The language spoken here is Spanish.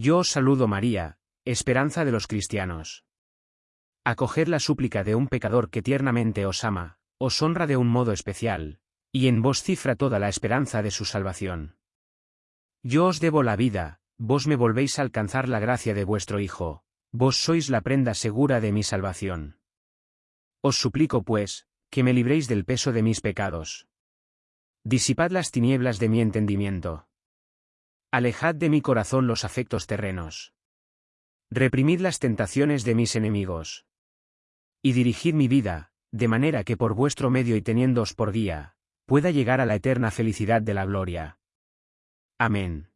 Yo os saludo María, esperanza de los cristianos. Acoger la súplica de un pecador que tiernamente os ama, os honra de un modo especial, y en vos cifra toda la esperanza de su salvación. Yo os debo la vida, vos me volvéis a alcanzar la gracia de vuestro Hijo, vos sois la prenda segura de mi salvación. Os suplico pues, que me libréis del peso de mis pecados. Disipad las tinieblas de mi entendimiento. Alejad de mi corazón los afectos terrenos. Reprimid las tentaciones de mis enemigos. Y dirigid mi vida, de manera que por vuestro medio y teniéndoos por guía, pueda llegar a la eterna felicidad de la gloria. Amén.